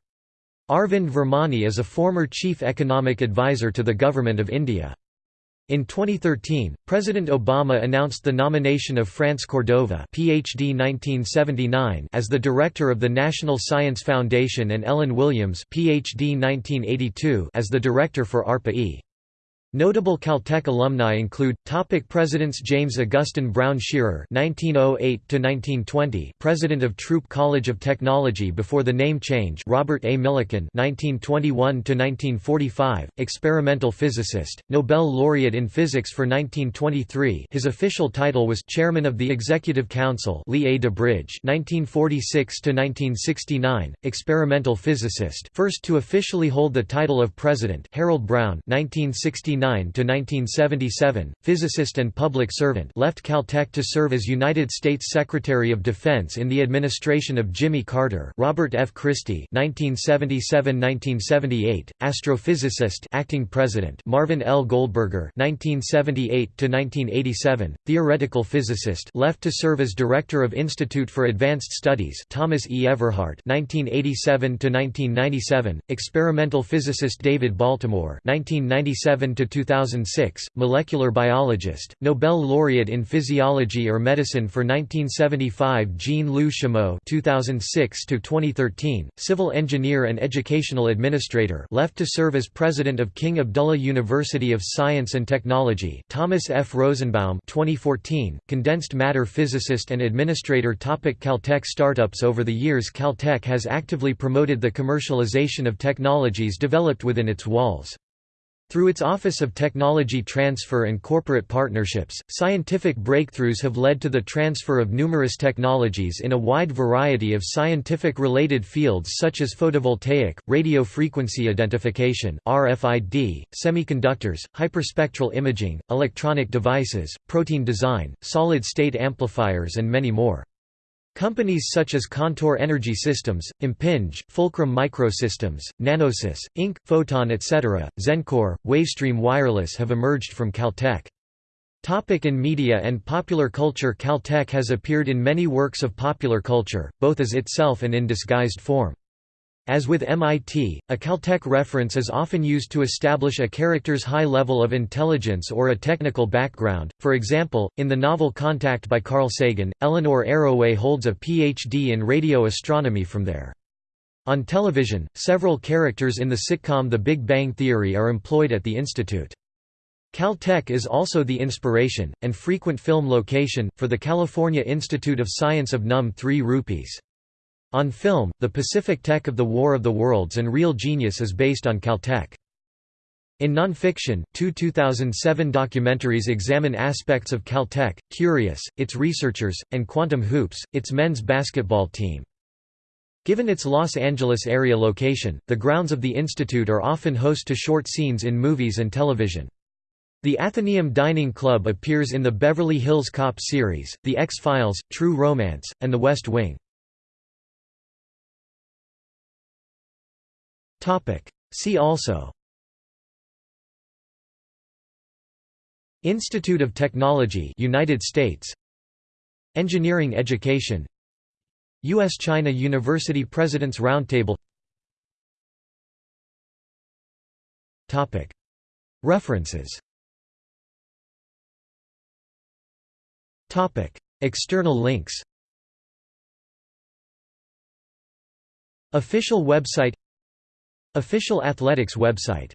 Arvind Virmani is a former chief economic advisor to the Government of India. In 2013, President Obama announced the nomination of France Cordova PhD 1979 as the director of the National Science Foundation and Ellen Williams PhD 1982 as the director for ARPA-E. Notable Caltech alumni include topic Presidents James Augustine Brown Scherer (1908–1920), President of Throop College of Technology before the name change; Robert A. Millikan (1921–1945), experimental physicist, Nobel laureate in physics for 1923. His official title was Chairman of the Executive Council. Lee A. DuBridge (1946–1969), experimental physicist, first to officially hold the title of President. Harold Brown (1969 1977, physicist and public servant left Caltech to serve as United States Secretary of Defense in the administration of Jimmy Carter Robert F. Christy 1977–1978, astrophysicist acting president Marvin L. Goldberger 1978–1987, theoretical physicist left to serve as Director of Institute for Advanced Studies Thomas E. Everhart 1987–1997, experimental physicist David Baltimore 1997 2006, molecular biologist, Nobel laureate in physiology or medicine for 1975 Jean-Loup Chameau 2006 to 2013, civil engineer and educational administrator, left to serve as president of King Abdullah University of Science and Technology. Thomas F. Rosenbaum 2014, condensed matter physicist and administrator. Topic Caltech startups Over the years, Caltech has actively promoted the commercialization of technologies developed within its walls. Through its Office of Technology Transfer and corporate partnerships, scientific breakthroughs have led to the transfer of numerous technologies in a wide variety of scientific-related fields such as photovoltaic, radio frequency identification RFID, semiconductors, hyperspectral imaging, electronic devices, protein design, solid-state amplifiers and many more. Companies such as Contour Energy Systems, Impinj, Fulcrum Microsystems, Nanosys, Inc., Photon etc., Zencor, Wavestream Wireless have emerged from Caltech. Topic in media and popular culture Caltech has appeared in many works of popular culture, both as itself and in disguised form. As with MIT, a Caltech reference is often used to establish a character's high level of intelligence or a technical background. For example, in the novel Contact by Carl Sagan, Eleanor Arroway holds a Ph.D. in radio astronomy from there. On television, several characters in the sitcom The Big Bang Theory are employed at the institute. Caltech is also the inspiration, and frequent film location, for the California Institute of Science of Num 3 Rupees. On film, the Pacific Tech of the War of the Worlds and Real Genius is based on Caltech. In nonfiction, two 2007 documentaries examine aspects of Caltech, Curious, its researchers, and Quantum Hoops, its men's basketball team. Given its Los Angeles area location, the grounds of the institute are often host to short scenes in movies and television. The Athenaeum Dining Club appears in the Beverly Hills Cop series, The X-Files, True Romance, and The West Wing. Topic. See also Institute of Technology United States Engineering Education U.S.-China University President's Roundtable Topic. References Topic. External links Official website Official athletics website